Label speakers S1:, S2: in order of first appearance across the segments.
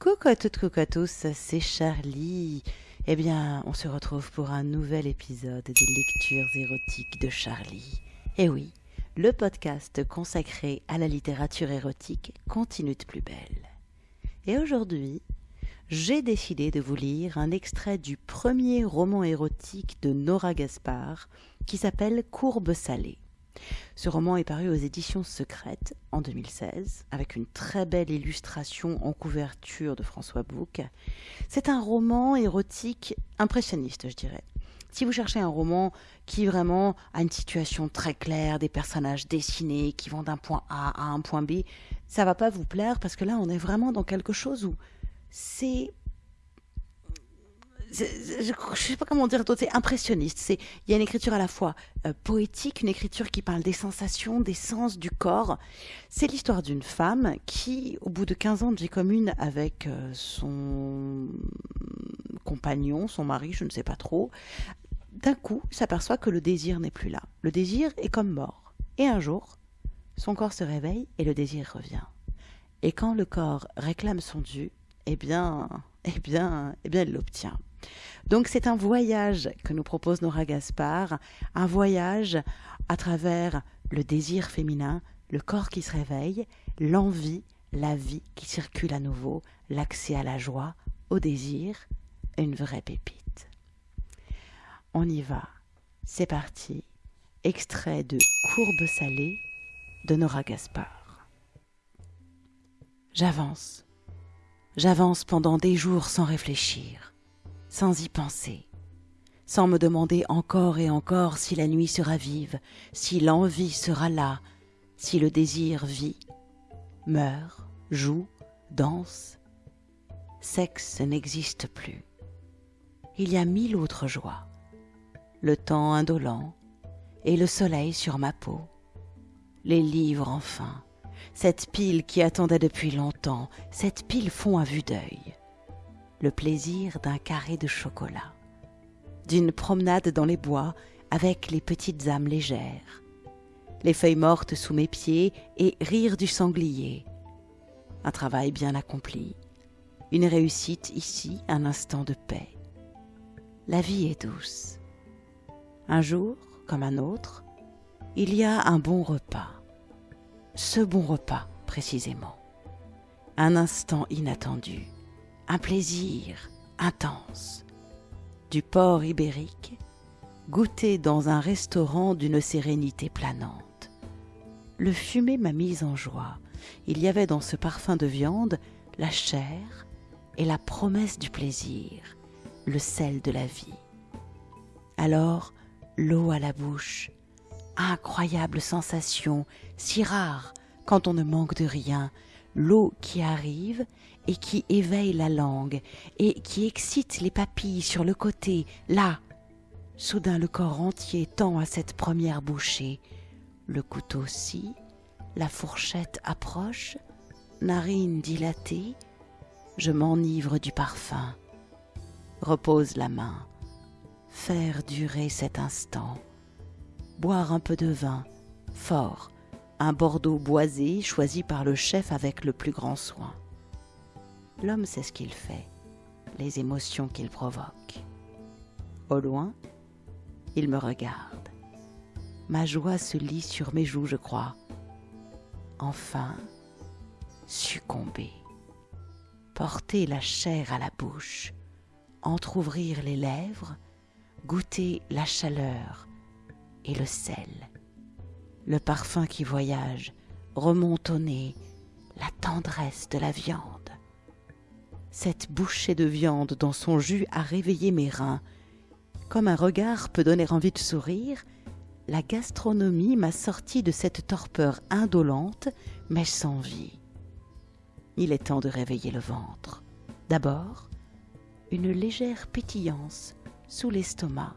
S1: Coucou à toutes, coucou à tous, c'est Charlie. Eh bien, on se retrouve pour un nouvel épisode des lectures érotiques de Charlie. Eh oui, le podcast consacré à la littérature érotique continue de plus belle. Et aujourd'hui, j'ai décidé de vous lire un extrait du premier roman érotique de Nora Gaspard qui s'appelle Courbe salée. Ce roman est paru aux éditions secrètes en 2016 avec une très belle illustration en couverture de François Bouc. C'est un roman érotique impressionniste, je dirais. Si vous cherchez un roman qui vraiment a une situation très claire, des personnages dessinés qui vont d'un point A à un point B, ça va pas vous plaire parce que là on est vraiment dans quelque chose où c'est je ne sais pas comment dire c'est impressionniste. Il y a une écriture à la fois euh, poétique, une écriture qui parle des sensations, des sens du corps. C'est l'histoire d'une femme qui, au bout de 15 ans de vie commune avec euh, son compagnon, son mari, je ne sais pas trop, d'un coup s'aperçoit que le désir n'est plus là. Le désir est comme mort. Et un jour, son corps se réveille et le désir revient. Et quand le corps réclame son dû, eh bien, eh bien, eh bien, elle l'obtient. Donc c'est un voyage que nous propose Nora Gaspard, un voyage à travers le désir féminin, le corps qui se réveille, l'envie, la vie qui circule à nouveau, l'accès à la joie, au désir, une vraie pépite. On y va. C'est parti. Extrait de Courbe salée de Nora Gaspard. J'avance. J'avance pendant des jours sans réfléchir sans y penser, sans me demander encore et encore si la nuit sera vive, si l'envie sera là, si le désir vit, meurt, joue, danse. Sexe n'existe plus. Il y a mille autres joies. Le temps indolent et le soleil sur ma peau. Les livres enfin, cette pile qui attendait depuis longtemps, cette pile fond à vue d'œil le plaisir d'un carré de chocolat, d'une promenade dans les bois avec les petites âmes légères, les feuilles mortes sous mes pieds et rire du sanglier. Un travail bien accompli, une réussite ici, un instant de paix. La vie est douce. Un jour, comme un autre, il y a un bon repas. Ce bon repas, précisément. Un instant inattendu un plaisir intense. Du porc ibérique, goûté dans un restaurant d'une sérénité planante. Le fumet m'a mise en joie. Il y avait dans ce parfum de viande la chair et la promesse du plaisir, le sel de la vie. Alors, l'eau à la bouche, incroyable sensation, si rare quand on ne manque de rien, l'eau qui arrive et qui éveille la langue et qui excite les papilles sur le côté, là. Soudain le corps entier tend à cette première bouchée. Le couteau scie, la fourchette approche, narine dilatée, je m'enivre du parfum. Repose la main, faire durer cet instant, boire un peu de vin, fort, un Bordeaux boisé choisi par le chef avec le plus grand soin. L'homme sait ce qu'il fait, les émotions qu'il provoque. Au loin, il me regarde. Ma joie se lit sur mes joues, je crois. Enfin, succomber. Porter la chair à la bouche, entr'ouvrir les lèvres, goûter la chaleur et le sel le parfum qui voyage remonte au nez, la tendresse de la viande. Cette bouchée de viande dans son jus a réveillé mes reins. Comme un regard peut donner envie de sourire, la gastronomie m'a sorti de cette torpeur indolente, mais sans vie. Il est temps de réveiller le ventre. D'abord, une légère pétillance sous l'estomac,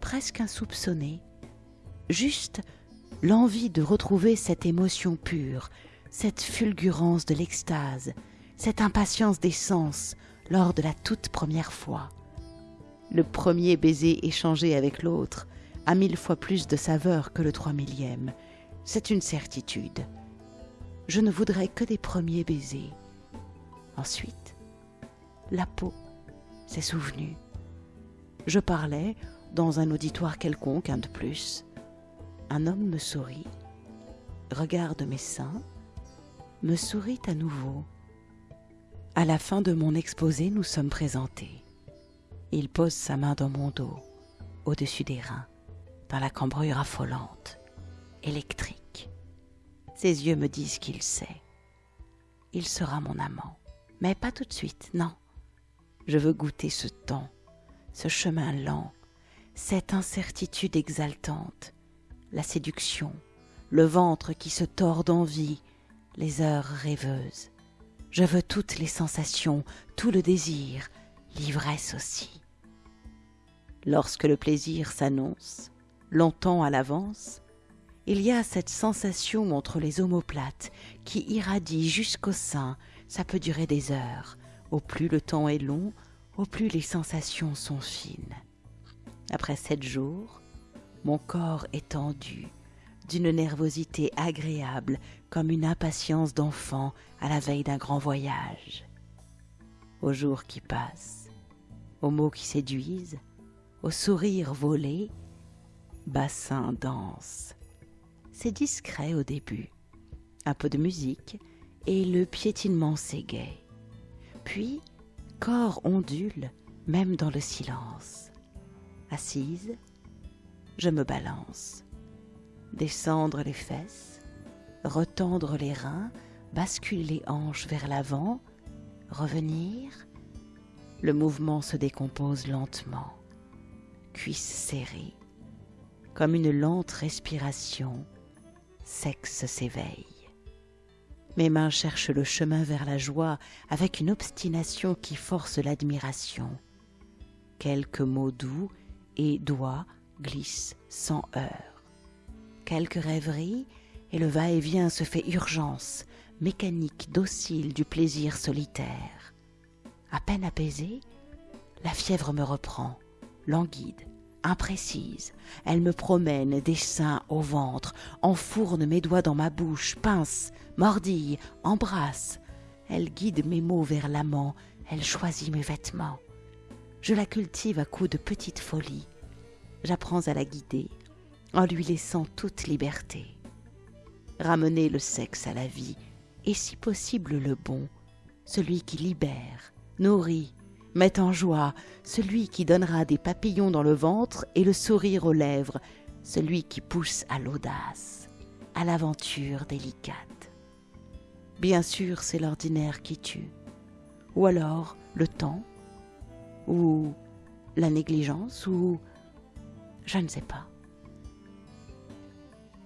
S1: presque insoupçonnée, juste l'envie de retrouver cette émotion pure, cette fulgurance de l'extase, cette impatience des sens lors de la toute première fois. Le premier baiser échangé avec l'autre a mille fois plus de saveur que le trois millième. C'est une certitude. Je ne voudrais que des premiers baisers. Ensuite, la peau, ses souvenirs. Je parlais dans un auditoire quelconque, un de plus. Un homme me sourit, regarde mes seins, me sourit à nouveau. À la fin de mon exposé, nous sommes présentés. Il pose sa main dans mon dos, au-dessus des reins, dans la cambrure affolante, électrique. Ses yeux me disent qu'il sait. Il sera mon amant. Mais pas tout de suite, non. Je veux goûter ce temps, ce chemin lent, cette incertitude exaltante, la séduction, le ventre qui se tord d'envie, les heures rêveuses. Je veux toutes les sensations, tout le désir, l'ivresse aussi. Lorsque le plaisir s'annonce, longtemps à l'avance, il y a cette sensation entre les omoplates qui irradie jusqu'au sein, ça peut durer des heures. Au plus le temps est long, au plus les sensations sont fines. Après sept jours, mon corps est tendu, d'une nervosité agréable comme une impatience d'enfant à la veille d'un grand voyage. Aux jours qui passent, aux mots qui séduisent, aux sourires volés, bassin danse. C'est discret au début, un peu de musique et le piétinement s'égaye. Puis, corps ondule même dans le silence. Assise, je me balance descendre les fesses, retendre les reins, basculer les hanches vers l'avant, revenir. Le mouvement se décompose lentement, cuisses serrées, comme une lente respiration, sexe s'éveille. Mes mains cherchent le chemin vers la joie avec une obstination qui force l'admiration. Quelques mots doux et doigts glissent sans heurts quelques rêveries, et le va-et-vient se fait urgence, mécanique, docile du plaisir solitaire. À peine apaisée, la fièvre me reprend, languide, imprécise. Elle me promène des seins au ventre, enfourne mes doigts dans ma bouche, pince, mordille, embrasse. Elle guide mes mots vers l'amant, elle choisit mes vêtements. Je la cultive à coups de petites folies. J'apprends à la guider, en lui laissant toute liberté. Ramener le sexe à la vie, et si possible le bon, celui qui libère, nourrit, met en joie, celui qui donnera des papillons dans le ventre et le sourire aux lèvres, celui qui pousse à l'audace, à l'aventure délicate. Bien sûr, c'est l'ordinaire qui tue, ou alors le temps, ou la négligence, ou je ne sais pas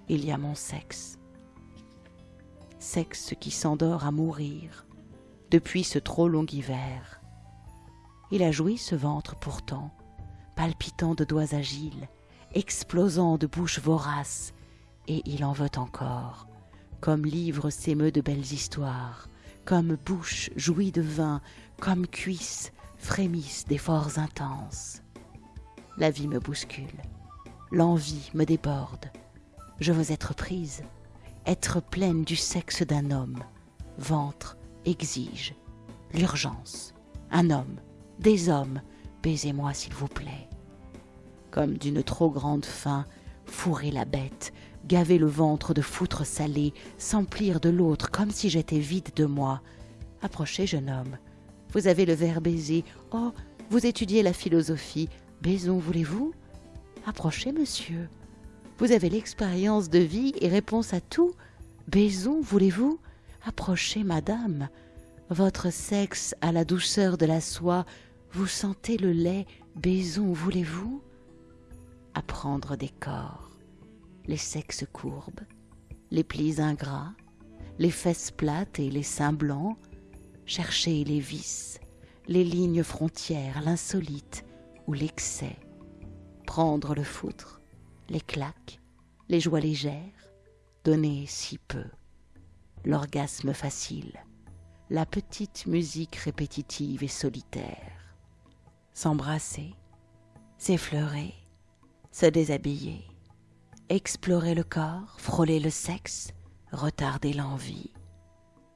S1: il y a mon sexe. Sexe qui s'endort à mourir depuis ce trop long hiver. Il a joui ce ventre pourtant, palpitant de doigts agiles, explosant de bouches voraces, et il en veut encore, comme livre s'émeut de belles histoires, comme bouche jouit de vin, comme cuisse frémissent d'efforts intenses. La vie me bouscule, l'envie me déborde, je veux être prise, être pleine du sexe d'un homme. Ventre exige l'urgence. Un homme, des hommes, baisez-moi s'il vous plaît. Comme d'une trop grande faim, fourrer la bête, gaver le ventre de foutre salé, s'emplir de l'autre comme si j'étais vide de moi. Approchez, jeune homme. Vous avez le verre baiser. Oh, vous étudiez la philosophie. Baisons, voulez-vous? Approchez, monsieur. Vous avez l'expérience de vie et réponse à tout. Baisons, voulez-vous? Approchez, madame. Votre sexe a la douceur de la soie. Vous sentez le lait. Baisons, voulez-vous? Apprendre des corps. Les sexes courbes, les plis ingrats, les fesses plates et les seins blancs. Chercher les vices, les lignes frontières, l'insolite ou l'excès. Prendre le foutre les claques, les joies légères, donner si peu, l'orgasme facile, la petite musique répétitive et solitaire, s'embrasser, s'effleurer, se déshabiller, explorer le corps, frôler le sexe, retarder l'envie,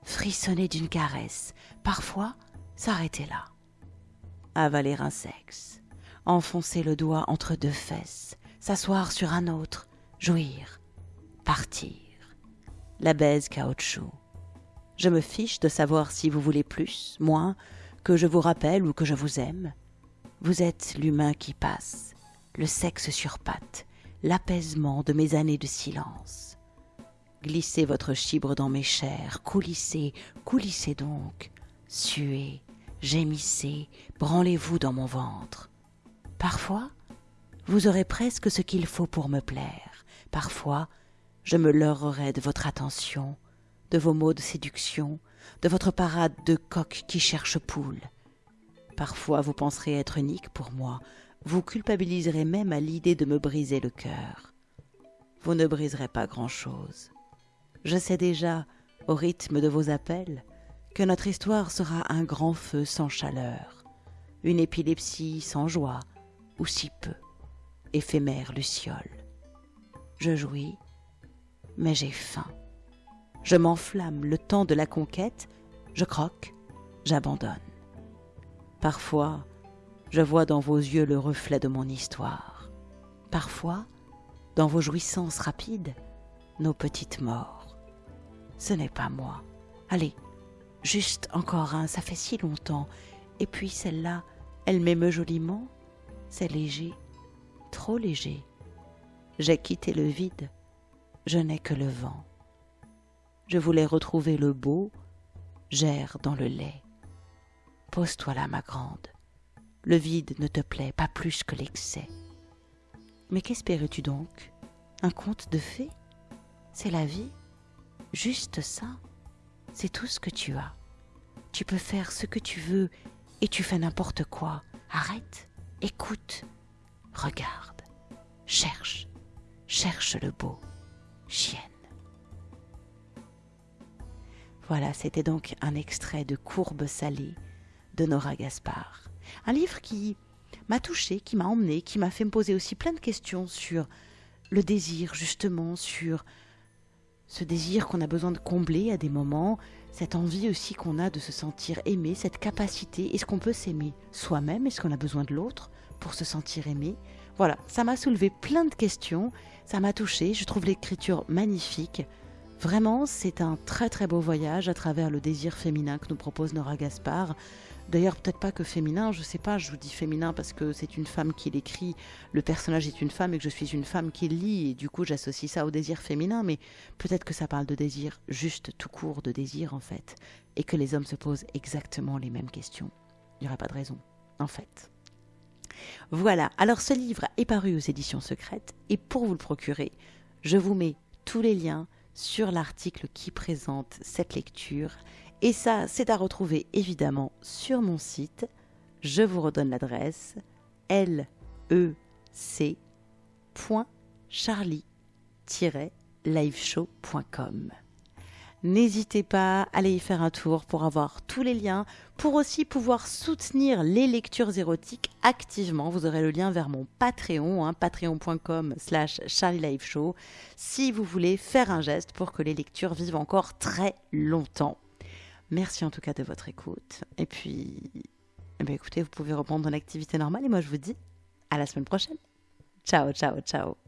S1: frissonner d'une caresse, parfois s'arrêter là, avaler un sexe, enfoncer le doigt entre deux fesses, s'asseoir sur un autre, jouir, partir. La baise caoutchouc. Je me fiche de savoir si vous voulez plus, moins, que je vous rappelle ou que je vous aime. Vous êtes l'humain qui passe, le sexe sur pattes, l'apaisement de mes années de silence. Glissez votre chibre dans mes chairs, coulissez, coulissez donc, suez, gémissez, branlez-vous dans mon ventre. Parfois, vous aurez presque ce qu'il faut pour me plaire. Parfois, je me leurrerai de votre attention, de vos mots de séduction, de votre parade de coq qui cherche poule. Parfois, vous penserez être unique pour moi, vous culpabiliserez même à l'idée de me briser le cœur. Vous ne briserez pas grand-chose. Je sais déjà, au rythme de vos appels, que notre histoire sera un grand feu sans chaleur, une épilepsie sans joie, ou si peu, éphémère luciole. Je jouis, mais j'ai faim. Je m'enflamme le temps de la conquête, je croque, j'abandonne. Parfois, je vois dans vos yeux le reflet de mon histoire. Parfois, dans vos jouissances rapides, nos petites morts. Ce n'est pas moi. Allez, juste encore un, ça fait si longtemps. Et puis celle-là, elle m'émeut joliment. C'est léger, trop léger. J'ai quitté le vide, je n'ai que le vent. Je voulais retrouver le beau, j'erre dans le lait. Pose-toi là, ma grande. Le vide ne te plaît pas plus que l'excès. Mais qu'espérais-tu donc? Un conte de fées? C'est la vie Juste ça C'est tout ce que tu as. Tu peux faire ce que tu veux et tu fais n'importe quoi. Arrête, écoute, regarde, cherche, cherche le beau, chienne. Voilà, c'était donc un extrait de Courbe salée de Nora Gaspard. Un livre qui m'a touché, qui m'a emmené, qui m'a fait me poser aussi plein de questions sur le désir, justement, sur ce désir qu'on a besoin de combler à des moments, cette envie aussi qu'on a de se sentir aimé, cette capacité, est-ce qu'on peut s'aimer soi-même, est-ce qu'on a besoin de l'autre? Pour se sentir aimé Voilà, ça m'a soulevé plein de questions, ça m'a touché, je trouve l'écriture magnifique. Vraiment, c'est un très très beau voyage à travers le désir féminin que nous propose Nora Gaspard. D'ailleurs, peut-être pas que féminin, je sais pas, je vous dis féminin parce que c'est une femme qui l'écrit, le personnage est une femme et que je suis une femme qui lit, et du coup j'associe ça au désir féminin, mais peut-être que ça parle de désir juste tout court, de désir en fait, et que les hommes se posent exactement les mêmes questions. Il n'y aurait pas de raison, en fait. Voilà, alors ce livre est paru aux éditions secrètes, et pour vous le procurer, je vous mets tous les liens sur l'article qui présente cette lecture et ça, c'est à retrouver évidemment sur mon site. Je vous redonne l'adresse lec.charlie-liveshow.com. N'hésitez pas à aller y faire un tour pour avoir tous les liens, pour aussi pouvoir soutenir les lectures érotiques activement. Vous aurez le lien vers mon Patreon, hein, patreon.com slash charlieliveshow, si vous voulez faire un geste pour que les lectures vivent encore très longtemps. Merci en tout cas de votre écoute. Et puis, eh bien, écoutez, vous pouvez reprendre dans l'activité normale. Et moi, je vous dis à la semaine prochaine. Ciao, ciao, ciao.